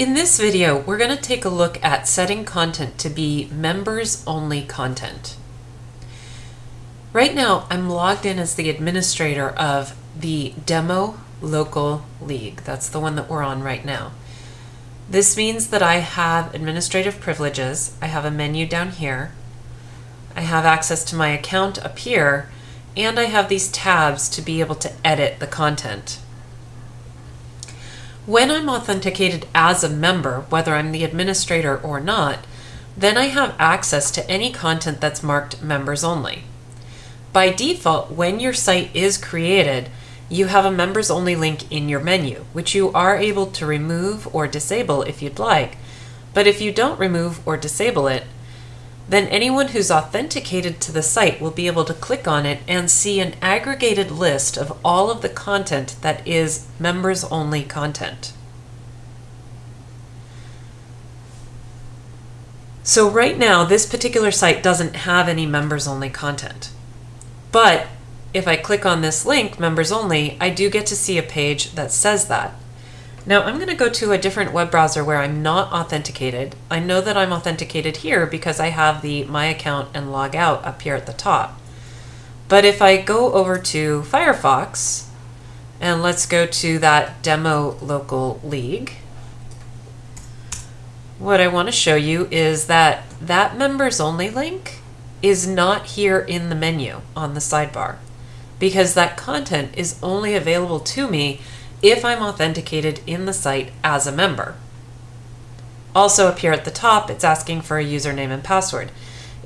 In this video, we're going to take a look at setting content to be members only content. Right now, I'm logged in as the administrator of the Demo Local League. That's the one that we're on right now. This means that I have administrative privileges. I have a menu down here. I have access to my account up here, and I have these tabs to be able to edit the content. When I'm authenticated as a member, whether I'm the administrator or not, then I have access to any content that's marked members only. By default, when your site is created, you have a members only link in your menu, which you are able to remove or disable if you'd like. But if you don't remove or disable it, then anyone who's authenticated to the site will be able to click on it and see an aggregated list of all of the content that is members only content. So right now, this particular site doesn't have any members only content. But if I click on this link, members only, I do get to see a page that says that. Now I'm going to go to a different web browser where I'm not authenticated. I know that I'm authenticated here because I have the My Account and Log Out up here at the top. But if I go over to Firefox, and let's go to that Demo Local League, what I want to show you is that that members only link is not here in the menu on the sidebar because that content is only available to me if I'm authenticated in the site as a member. Also up here at the top, it's asking for a username and password.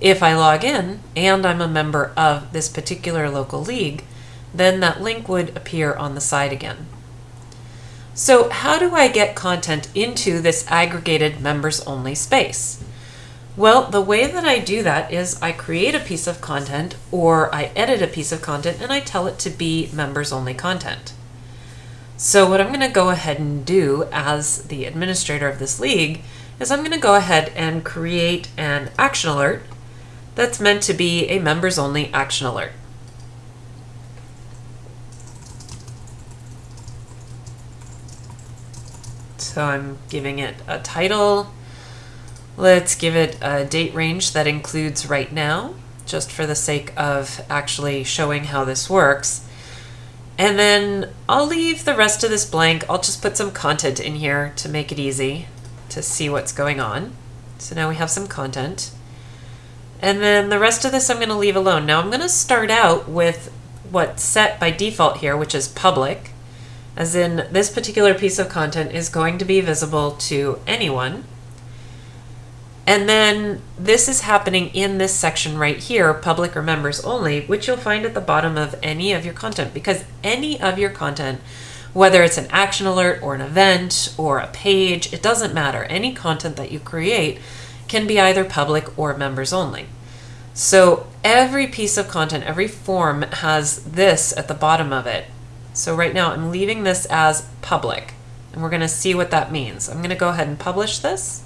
If I log in and I'm a member of this particular local league, then that link would appear on the side again. So how do I get content into this aggregated members only space? Well, the way that I do that is I create a piece of content or I edit a piece of content and I tell it to be members only content. So what I'm going to go ahead and do as the administrator of this league is I'm going to go ahead and create an action alert that's meant to be a members only action alert. So I'm giving it a title. Let's give it a date range that includes right now, just for the sake of actually showing how this works. And then I'll leave the rest of this blank. I'll just put some content in here to make it easy to see what's going on. So now we have some content. And then the rest of this I'm going to leave alone. Now I'm going to start out with what's set by default here, which is public, as in this particular piece of content is going to be visible to anyone. And then this is happening in this section right here, public or members only, which you'll find at the bottom of any of your content because any of your content, whether it's an action alert or an event or a page, it doesn't matter. Any content that you create can be either public or members only. So every piece of content, every form has this at the bottom of it. So right now I'm leaving this as public and we're going to see what that means. I'm going to go ahead and publish this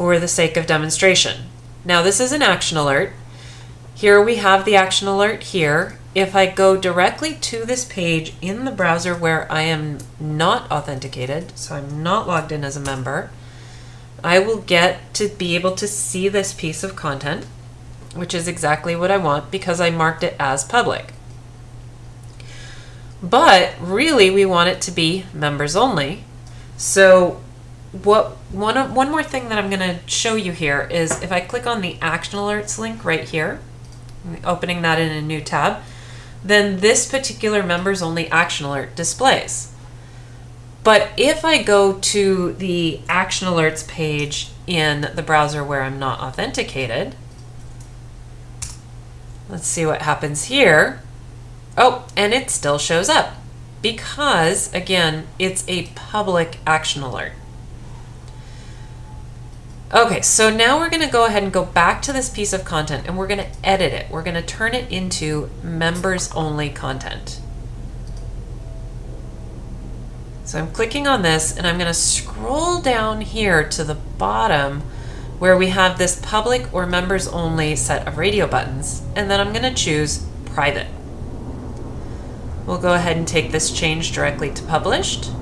for the sake of demonstration. Now this is an action alert. Here we have the action alert here. If I go directly to this page in the browser where I am not authenticated, so I'm not logged in as a member, I will get to be able to see this piece of content, which is exactly what I want because I marked it as public. But really we want it to be members only. So what one one more thing that I'm going to show you here is if I click on the action alerts link right here, opening that in a new tab, then this particular members only action alert displays. But if I go to the action alerts page in the browser where I'm not authenticated, let's see what happens here. Oh, and it still shows up because again, it's a public action alert. Okay, so now we're going to go ahead and go back to this piece of content and we're going to edit it. We're going to turn it into members only content. So I'm clicking on this and I'm going to scroll down here to the bottom where we have this public or members only set of radio buttons and then I'm going to choose private. We'll go ahead and take this change directly to published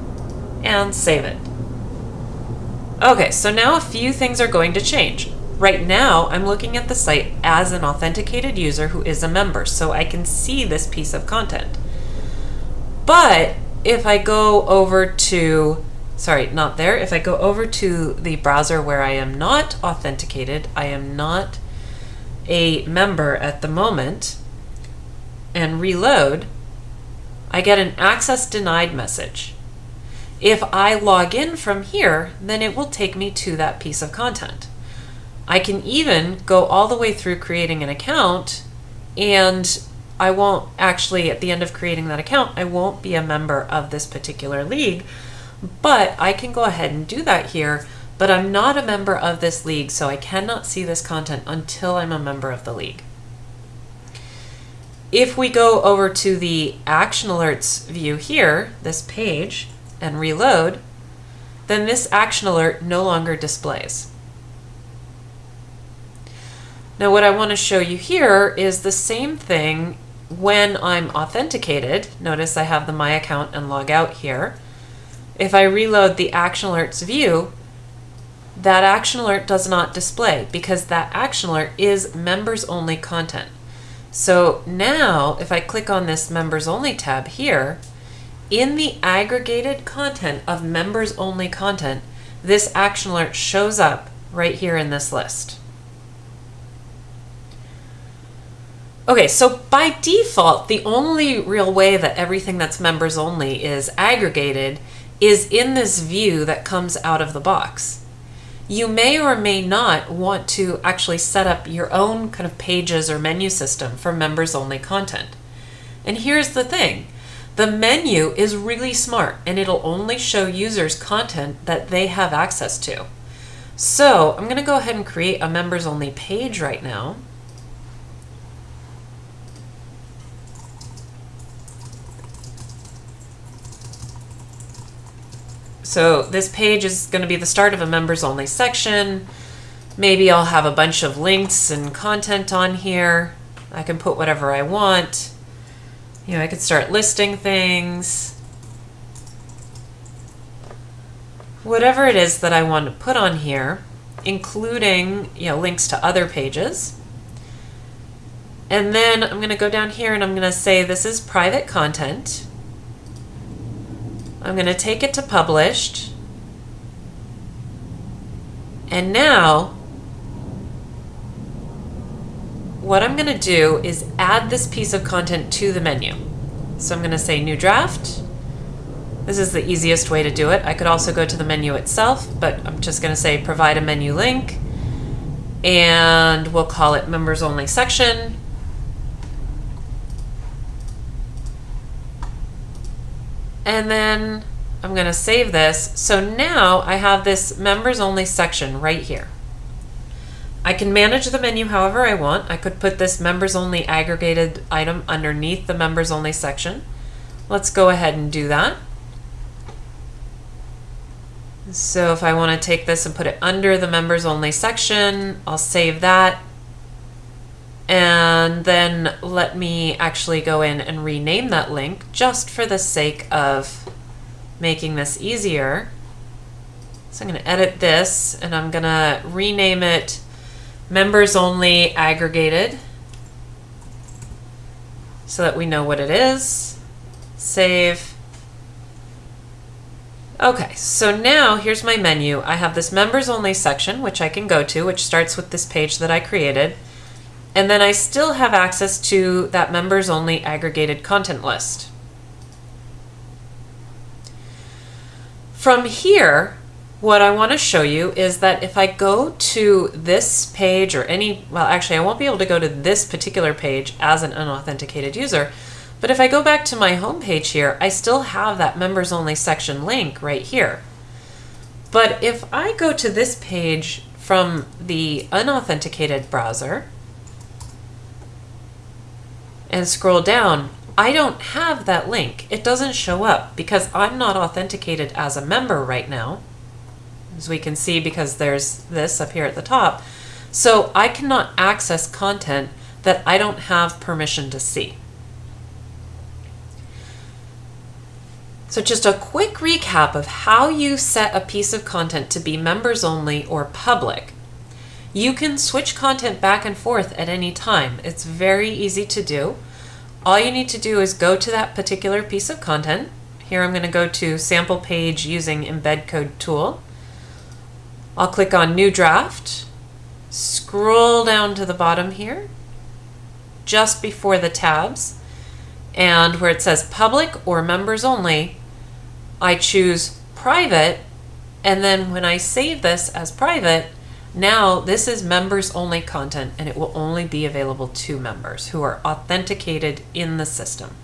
and save it. Okay, so now a few things are going to change. Right now, I'm looking at the site as an authenticated user who is a member, so I can see this piece of content. But if I go over to, sorry, not there, if I go over to the browser where I am not authenticated, I am not a member at the moment, and reload, I get an access denied message. If I log in from here, then it will take me to that piece of content. I can even go all the way through creating an account and I won't actually, at the end of creating that account, I won't be a member of this particular league, but I can go ahead and do that here, but I'm not a member of this league, so I cannot see this content until I'm a member of the league. If we go over to the action alerts view here, this page, and reload, then this action alert no longer displays. Now what I want to show you here is the same thing when I'm authenticated. Notice I have the My Account and log out here. If I reload the action alerts view, that action alert does not display because that action alert is members only content. So now if I click on this members only tab here, in the aggregated content of members only content, this action alert shows up right here in this list. Okay, so by default, the only real way that everything that's members only is aggregated is in this view that comes out of the box. You may or may not want to actually set up your own kind of pages or menu system for members only content. And here's the thing the menu is really smart and it'll only show users content that they have access to. So I'm going to go ahead and create a members only page right now. So this page is going to be the start of a members only section. Maybe I'll have a bunch of links and content on here. I can put whatever I want. You know, I could start listing things. Whatever it is that I want to put on here, including, you know, links to other pages. And then I'm going to go down here and I'm going to say this is private content. I'm going to take it to published. And now what I'm going to do is add this piece of content to the menu. So I'm going to say new draft. This is the easiest way to do it. I could also go to the menu itself, but I'm just going to say provide a menu link and we'll call it members only section. And then I'm going to save this. So now I have this members only section right here. I can manage the menu however I want. I could put this members only aggregated item underneath the members only section. Let's go ahead and do that. So if I want to take this and put it under the members only section, I'll save that. And then let me actually go in and rename that link just for the sake of making this easier. So I'm going to edit this and I'm going to rename it members only aggregated so that we know what it is. Save. Okay, so now here's my menu. I have this members only section, which I can go to, which starts with this page that I created. And then I still have access to that members only aggregated content list. From here, what I want to show you is that if I go to this page or any, well, actually, I won't be able to go to this particular page as an unauthenticated user, but if I go back to my home page here, I still have that members only section link right here. But if I go to this page from the unauthenticated browser and scroll down, I don't have that link. It doesn't show up because I'm not authenticated as a member right now as we can see because there's this up here at the top. So I cannot access content that I don't have permission to see. So just a quick recap of how you set a piece of content to be members only or public. You can switch content back and forth at any time. It's very easy to do. All you need to do is go to that particular piece of content. Here I'm going to go to sample page using embed code tool. I'll click on new draft, scroll down to the bottom here, just before the tabs, and where it says public or members only, I choose private, and then when I save this as private, now this is members only content and it will only be available to members who are authenticated in the system.